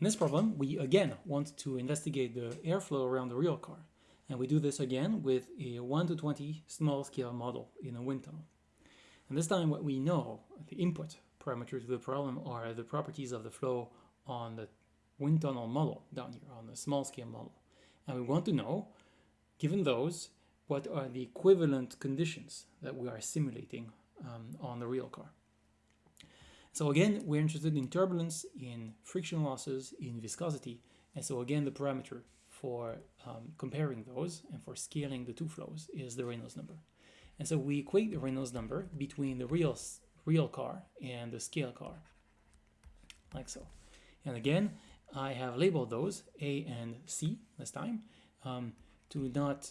In this problem, we again want to investigate the airflow around the real car. And we do this again with a 1 to 20 small scale model in a wind tunnel. And this time what we know, the input parameters to the problem are the properties of the flow on the wind tunnel model down here, on the small scale model. And we want to know, given those, what are the equivalent conditions that we are simulating um, on the real car. So again, we're interested in turbulence, in friction losses, in viscosity, and so again, the parameter for um, comparing those and for scaling the two flows is the Reynolds number. And so we equate the Reynolds number between the real, real car and the scale car, like so. And again, I have labeled those A and C this time um, to not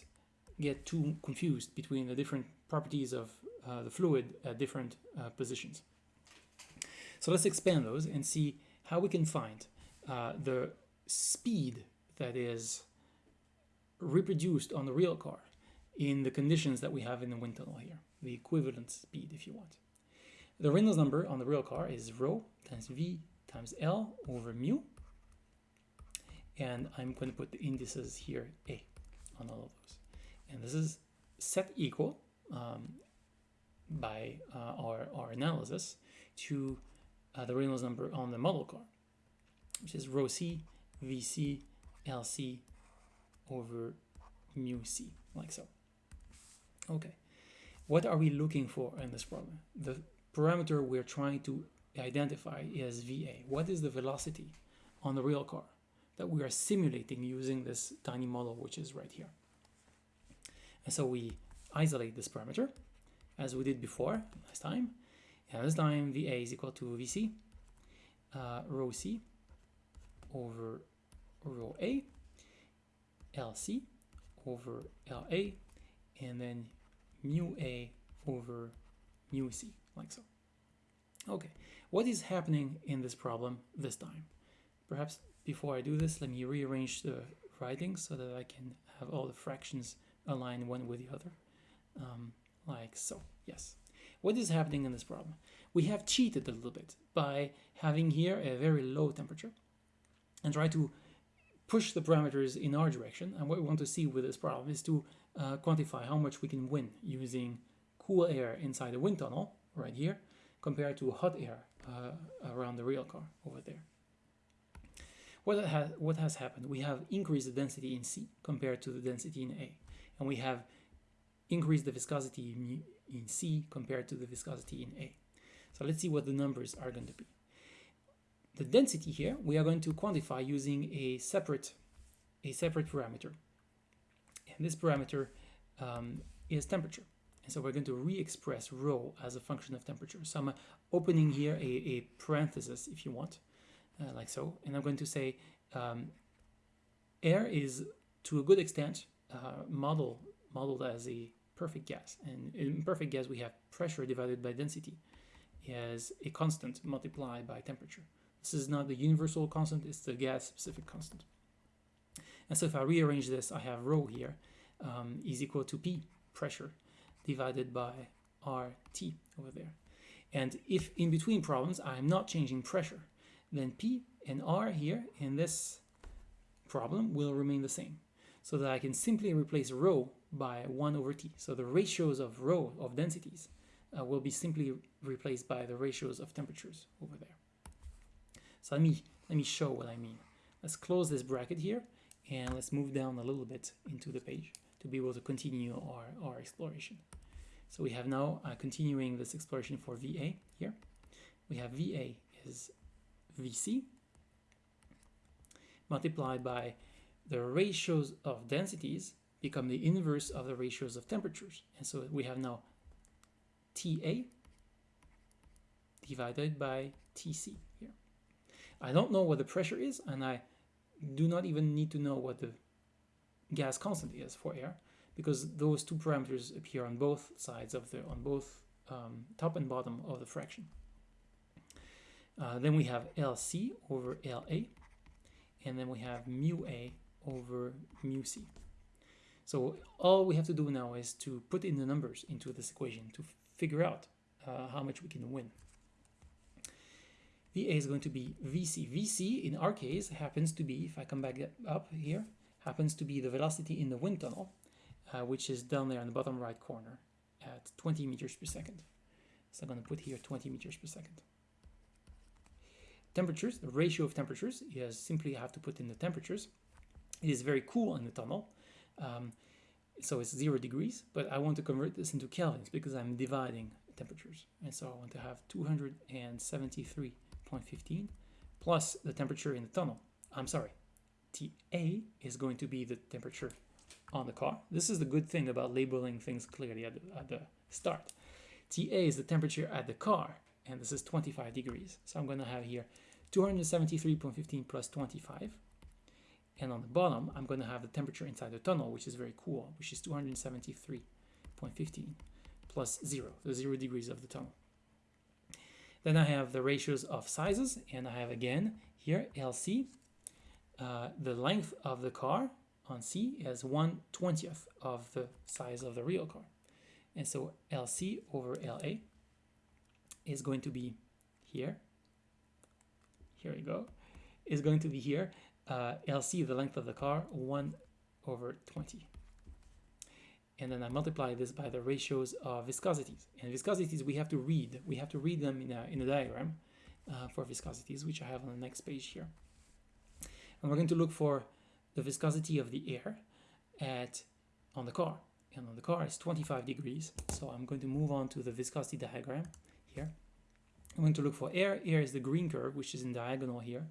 get too confused between the different properties of uh, the fluid at different uh, positions. So let's expand those and see how we can find uh, the speed that is reproduced on the real car in the conditions that we have in the wind tunnel here, the equivalent speed if you want. The Reynolds number on the real car is rho times V times L over mu. And I'm going to put the indices here A on all of those. And this is set equal um, by uh, our, our analysis to uh, the Reynolds number on the model car, which is rho c vc lc over mu c, like so. Okay, what are we looking for in this problem? The parameter we're trying to identify is va. What is the velocity on the real car that we are simulating using this tiny model, which is right here? And so we isolate this parameter, as we did before last time, and this time VA is equal to VC, uh, rho C over rho A, LC over LA, and then mu A over mu C, like so. Okay, what is happening in this problem this time? Perhaps before I do this, let me rearrange the writing so that I can have all the fractions align one with the other, um, like so, yes. What is happening in this problem? We have cheated a little bit by having here a very low temperature and try to push the parameters in our direction. And what we want to see with this problem is to uh, quantify how much we can win using cool air inside a wind tunnel right here compared to hot air uh, around the real car over there. What has, what has happened? We have increased the density in C compared to the density in A. And we have increased the viscosity in C compared to the viscosity in A. So let's see what the numbers are going to be. The density here, we are going to quantify using a separate, a separate parameter. And this parameter um, is temperature. And so we're going to re-express rho as a function of temperature. So I'm opening here a, a parenthesis, if you want, uh, like so. And I'm going to say um, air is, to a good extent, uh, model, modeled as a perfect gas. And in perfect gas, we have pressure divided by density as a constant multiplied by temperature. This is not the universal constant, it's the gas specific constant. And so if I rearrange this, I have rho here um, is equal to P, pressure, divided by RT over there. And if in between problems I'm not changing pressure, then P and R here in this problem will remain the same. So that I can simply replace rho by 1 over t. So the ratios of rho, of densities, uh, will be simply replaced by the ratios of temperatures over there. So let me, let me show what I mean. Let's close this bracket here and let's move down a little bit into the page to be able to continue our, our exploration. So we have now uh, continuing this exploration for VA here. We have VA is VC multiplied by the ratios of densities become the inverse of the ratios of temperatures. And so we have now TA divided by TC here. I don't know what the pressure is, and I do not even need to know what the gas constant is for air, because those two parameters appear on both sides of the, on both um, top and bottom of the fraction. Uh, then we have LC over LA, and then we have mu A over mu C. So all we have to do now is to put in the numbers into this equation to figure out uh, how much we can win. VA is going to be VC. VC in our case happens to be, if I come back up here, happens to be the velocity in the wind tunnel, uh, which is down there in the bottom right corner at 20 meters per second. So I'm going to put here 20 meters per second. Temperatures, the ratio of temperatures is simply have to put in the temperatures. It is very cool in the tunnel. Um, so it's zero degrees, but I want to convert this into kelvins because I'm dividing temperatures. And so I want to have 273.15 plus the temperature in the tunnel. I'm sorry, TA is going to be the temperature on the car. This is the good thing about labeling things clearly at the, at the start. TA is the temperature at the car, and this is 25 degrees. So I'm going to have here 273.15 plus 25. And on the bottom, I'm going to have the temperature inside the tunnel, which is very cool, which is 273.15 plus 0, the 0 degrees of the tunnel. Then I have the ratios of sizes, and I have again here LC, uh, the length of the car on C is 1 20th of the size of the real car. And so LC over LA is going to be here. Here we go. Is going to be here. Uh, LC, the length of the car, 1 over 20 and then I multiply this by the ratios of viscosities. And viscosities we have to read. We have to read them in a, in a diagram uh, for viscosities, which I have on the next page here. And we're going to look for the viscosity of the air at on the car. And on the car is 25 degrees. So I'm going to move on to the viscosity diagram here. I'm going to look for air. Air is the green curve, which is in diagonal here.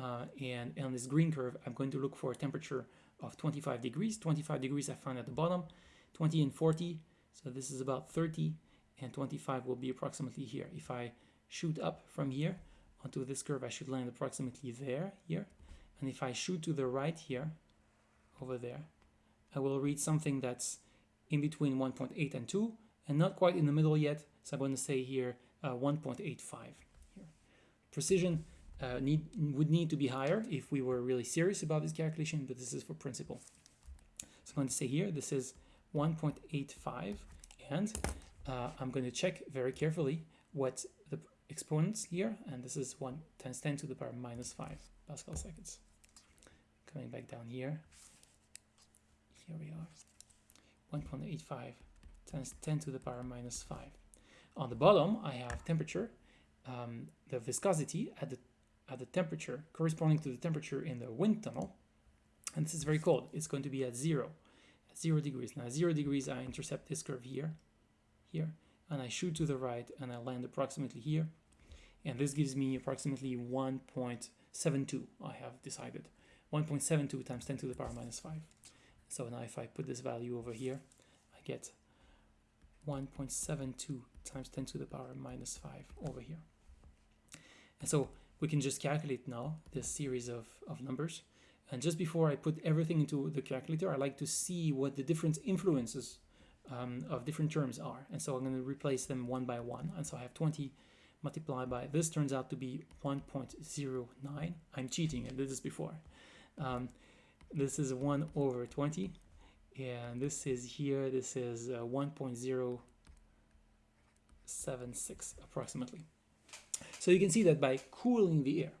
Uh, and on this green curve, I'm going to look for a temperature of 25 degrees. 25 degrees I find at the bottom. 20 and 40, so this is about 30, and 25 will be approximately here. If I shoot up from here onto this curve, I should land approximately there, here. And if I shoot to the right here, over there, I will read something that's in between 1.8 and 2, and not quite in the middle yet, so I'm going to say here uh, 1.85 here. Precision uh, need, would need to be higher if we were really serious about this calculation, but this is for principle. So I'm going to say here, this is 1.85 and uh, I'm going to check very carefully what the exponents here and this is 1 times 10 to the power minus 5 Pascal seconds. Coming back down here, here we are, 1.85 times 10 to the power minus 5. On the bottom I have temperature, um, the viscosity at the, at the temperature corresponding to the temperature in the wind tunnel and this is very cold, it's going to be at 0 zero degrees. Now zero degrees, I intercept this curve here, here, and I shoot to the right and I land approximately here. And this gives me approximately 1.72, I have decided. 1.72 times 10 to the power minus 5. So now if I put this value over here, I get 1.72 times 10 to the power minus 5 over here. And so we can just calculate now this series of, of numbers. And just before I put everything into the calculator, I like to see what the different influences um, of different terms are. And so I'm going to replace them one by one. And so I have 20 multiplied by, this turns out to be 1.09. I'm cheating, I did this before. Um, this is 1 over 20. And this is here, this is uh, 1.076 approximately. So you can see that by cooling the air,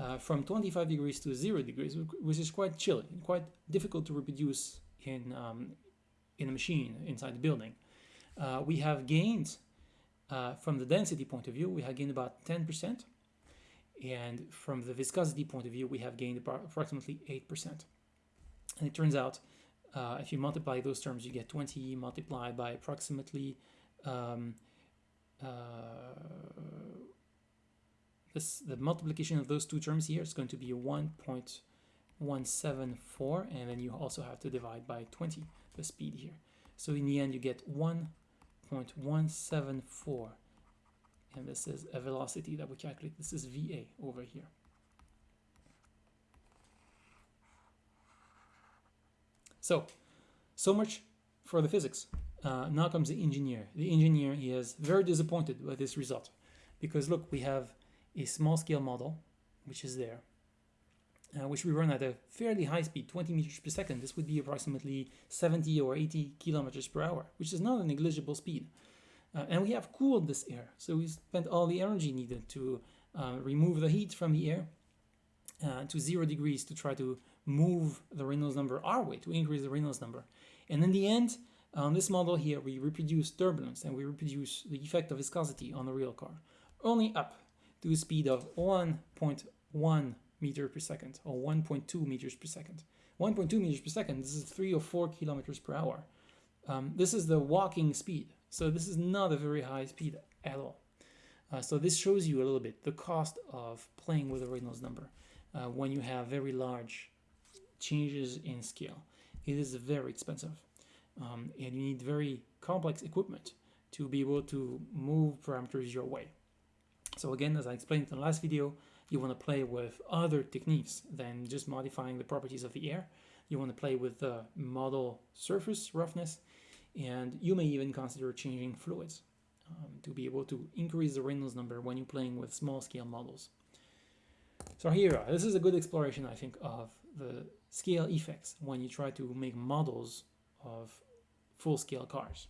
uh, from 25 degrees to 0 degrees, which is quite chilly and quite difficult to reproduce in, um, in a machine inside the building. Uh, we have gained, uh, from the density point of view, we have gained about 10%, and from the viscosity point of view, we have gained approximately 8%. And it turns out, uh, if you multiply those terms, you get 20 multiplied by approximately um, uh, this the multiplication of those two terms here is going to be 1.174 and then you also have to divide by 20 the speed here. So in the end you get 1.174 and this is a velocity that we calculate. This is VA over here. So so much for the physics. Uh, now comes the engineer. The engineer he is very disappointed by this result because look we have a small scale model, which is there, uh, which we run at a fairly high speed, 20 meters per second. This would be approximately 70 or 80 kilometers per hour, which is not a negligible speed. Uh, and we have cooled this air, so we spent all the energy needed to uh, remove the heat from the air uh, to zero degrees to try to move the Reynolds number our way, to increase the Reynolds number. And in the end, on this model here, we reproduce turbulence and we reproduce the effect of viscosity on the real car, only up to a speed of 1.1 meter per second or 1.2 meters per second. 1.2 meters per second, this is 3 or 4 kilometers per hour. Um, this is the walking speed, so this is not a very high speed at all. Uh, so this shows you a little bit the cost of playing with a Reynolds number uh, when you have very large changes in scale. It is very expensive um, and you need very complex equipment to be able to move parameters your way. So again, as I explained in the last video, you want to play with other techniques than just modifying the properties of the air. You want to play with the model surface roughness, and you may even consider changing fluids um, to be able to increase the Reynolds number when you're playing with small scale models. So here, this is a good exploration, I think, of the scale effects when you try to make models of full-scale cars.